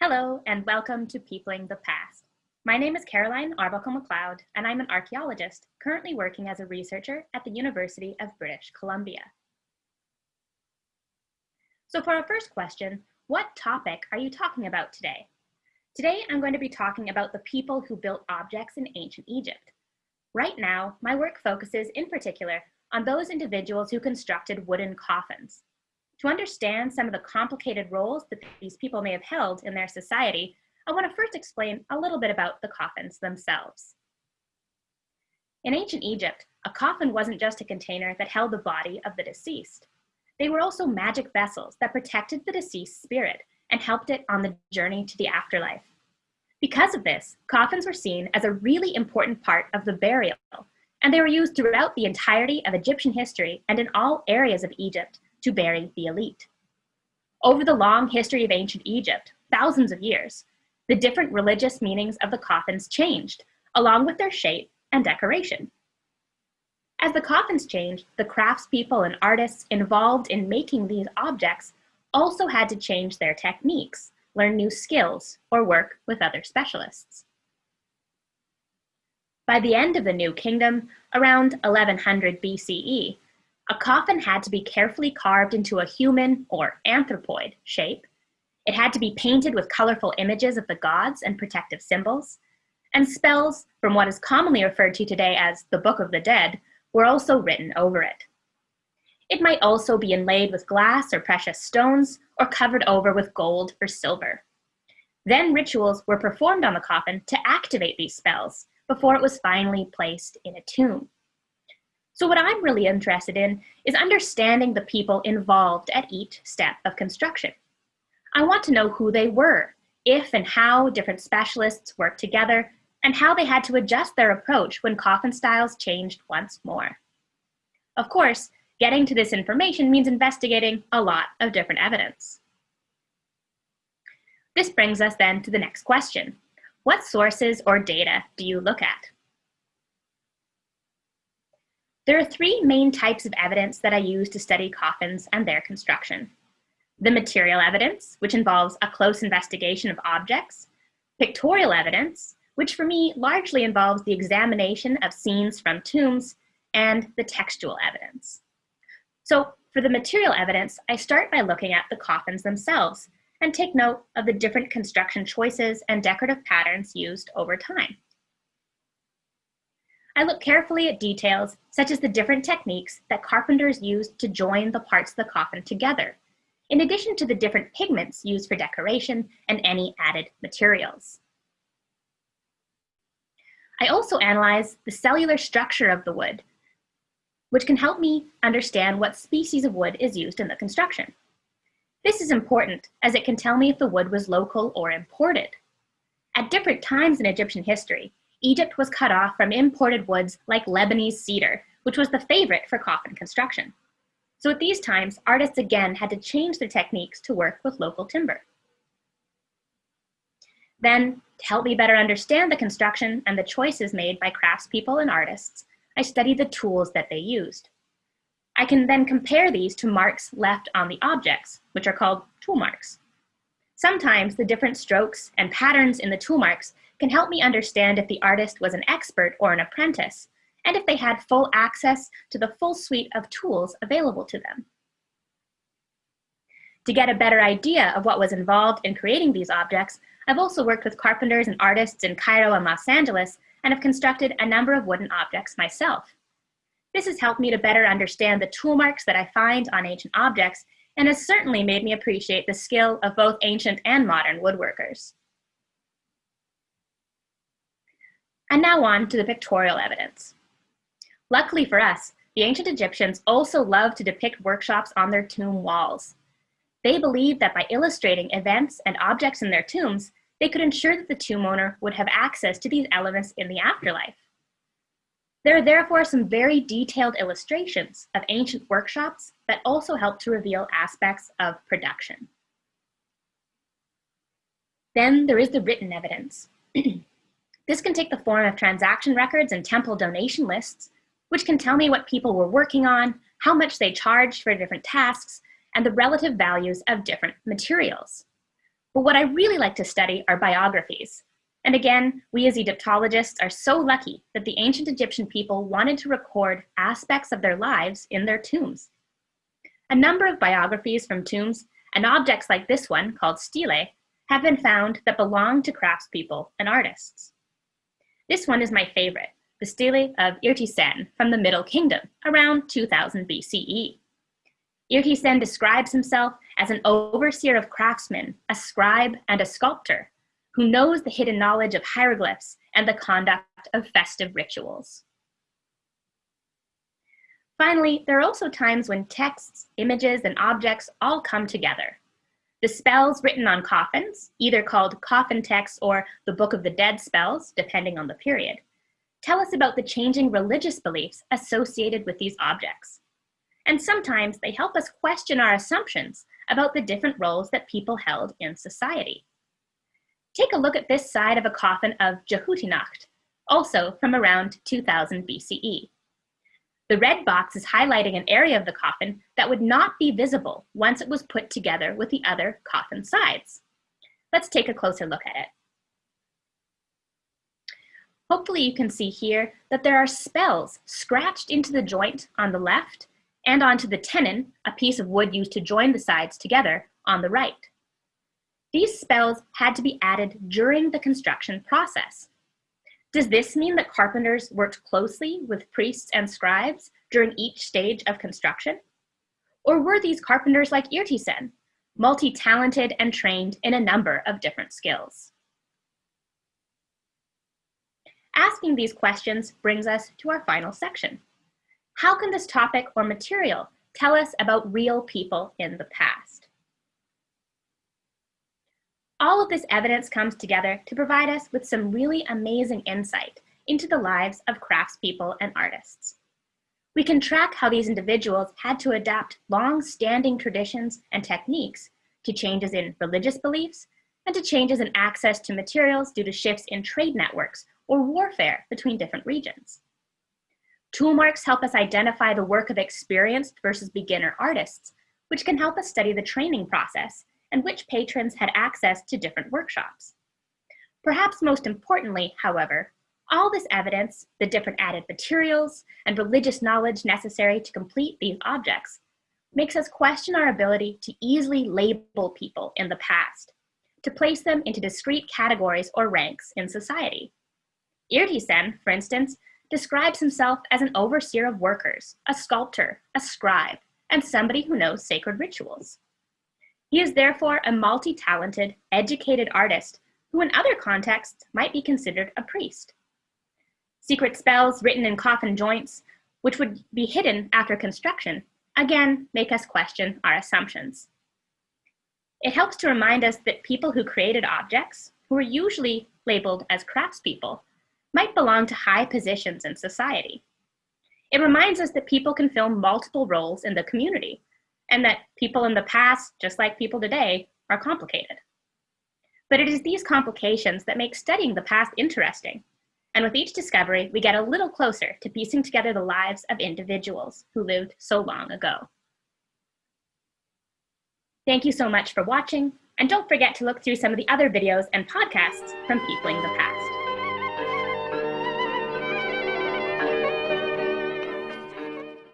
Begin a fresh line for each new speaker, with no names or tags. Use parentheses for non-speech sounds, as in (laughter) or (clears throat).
Hello, and welcome to Peopling the Past. My name is Caroline Arbuckle MacLeod, and I'm an archaeologist currently working as a researcher at the University of British Columbia. So for our first question, what topic are you talking about today? Today, I'm going to be talking about the people who built objects in ancient Egypt. Right now, my work focuses in particular on those individuals who constructed wooden coffins. To understand some of the complicated roles that these people may have held in their society, I want to first explain a little bit about the coffins themselves. In ancient Egypt, a coffin wasn't just a container that held the body of the deceased. They were also magic vessels that protected the deceased spirit and helped it on the journey to the afterlife. Because of this, coffins were seen as a really important part of the burial, and they were used throughout the entirety of Egyptian history and in all areas of Egypt to bury the elite. Over the long history of ancient Egypt, thousands of years, the different religious meanings of the coffins changed, along with their shape and decoration. As the coffins changed, the craftspeople and artists involved in making these objects also had to change their techniques, learn new skills, or work with other specialists. By the end of the New Kingdom, around 1100 BCE, a coffin had to be carefully carved into a human or anthropoid shape. It had to be painted with colorful images of the gods and protective symbols, and spells from what is commonly referred to today as the Book of the Dead were also written over it. It might also be inlaid with glass or precious stones or covered over with gold or silver. Then rituals were performed on the coffin to activate these spells before it was finally placed in a tomb. So what I'm really interested in is understanding the people involved at each step of construction. I want to know who they were, if and how different specialists worked together and how they had to adjust their approach when coffin styles changed once more. Of course, getting to this information means investigating a lot of different evidence. This brings us then to the next question. What sources or data do you look at? There are three main types of evidence that I use to study coffins and their construction. The material evidence, which involves a close investigation of objects, pictorial evidence, which for me largely involves the examination of scenes from tombs and the textual evidence. So for the material evidence, I start by looking at the coffins themselves and take note of the different construction choices and decorative patterns used over time. I look carefully at details such as the different techniques that carpenters used to join the parts of the coffin together, in addition to the different pigments used for decoration and any added materials. I also analyze the cellular structure of the wood, which can help me understand what species of wood is used in the construction. This is important as it can tell me if the wood was local or imported. At different times in Egyptian history, Egypt was cut off from imported woods like Lebanese cedar, which was the favorite for coffin construction. So at these times, artists again had to change their techniques to work with local timber. Then, to help me better understand the construction and the choices made by craftspeople and artists, I studied the tools that they used. I can then compare these to marks left on the objects, which are called tool marks. Sometimes the different strokes and patterns in the tool marks can help me understand if the artist was an expert or an apprentice, and if they had full access to the full suite of tools available to them. To get a better idea of what was involved in creating these objects, I've also worked with carpenters and artists in Cairo and Los Angeles and have constructed a number of wooden objects myself. This has helped me to better understand the tool marks that I find on ancient objects and has certainly made me appreciate the skill of both ancient and modern woodworkers. And now on to the pictorial evidence. Luckily for us, the ancient Egyptians also loved to depict workshops on their tomb walls. They believed that by illustrating events and objects in their tombs, they could ensure that the tomb owner would have access to these elements in the afterlife. There are therefore some very detailed illustrations of ancient workshops that also help to reveal aspects of production. Then there is the written evidence. (clears throat) this can take the form of transaction records and temple donation lists, which can tell me what people were working on, how much they charged for different tasks, and the relative values of different materials. But what I really like to study are biographies. And again, we as Egyptologists are so lucky that the ancient Egyptian people wanted to record aspects of their lives in their tombs. A number of biographies from tombs and objects like this one, called stele, have been found that belong to craftspeople and artists. This one is my favorite, the stele of Irtisen from the Middle Kingdom, around 2000 BCE. Irtisen describes himself as an overseer of craftsmen, a scribe, and a sculptor, who knows the hidden knowledge of hieroglyphs and the conduct of festive rituals. Finally, there are also times when texts, images, and objects all come together. The spells written on coffins, either called coffin texts or the Book of the Dead spells, depending on the period, tell us about the changing religious beliefs associated with these objects. And sometimes they help us question our assumptions about the different roles that people held in society. Take a look at this side of a coffin of Djehutynakht, also from around 2000 BCE. The red box is highlighting an area of the coffin that would not be visible once it was put together with the other coffin sides. Let's take a closer look at it. Hopefully you can see here that there are spells scratched into the joint on the left and onto the tenon, a piece of wood used to join the sides together, on the right. These spells had to be added during the construction process. Does this mean that carpenters worked closely with priests and scribes during each stage of construction? Or were these carpenters like Irtisen, multi-talented and trained in a number of different skills? Asking these questions brings us to our final section. How can this topic or material tell us about real people in the past? All of this evidence comes together to provide us with some really amazing insight into the lives of craftspeople and artists. We can track how these individuals had to adapt long-standing traditions and techniques to changes in religious beliefs and to changes in access to materials due to shifts in trade networks or warfare between different regions. Tool marks help us identify the work of experienced versus beginner artists, which can help us study the training process and which patrons had access to different workshops. Perhaps most importantly, however, all this evidence, the different added materials, and religious knowledge necessary to complete these objects, makes us question our ability to easily label people in the past, to place them into discrete categories or ranks in society. Irtisen, for instance, describes himself as an overseer of workers, a sculptor, a scribe, and somebody who knows sacred rituals. He is therefore a multi-talented, educated artist who in other contexts might be considered a priest. Secret spells written in coffin joints, which would be hidden after construction, again make us question our assumptions. It helps to remind us that people who created objects, who are usually labeled as craftspeople, might belong to high positions in society. It reminds us that people can fill multiple roles in the community and that people in the past, just like people today, are complicated. But it is these complications that make studying the past interesting. And with each discovery, we get a little closer to piecing together the lives of individuals who lived so long ago. Thank you so much for watching, and don't forget to look through some of the other videos and podcasts from Peopling the Past.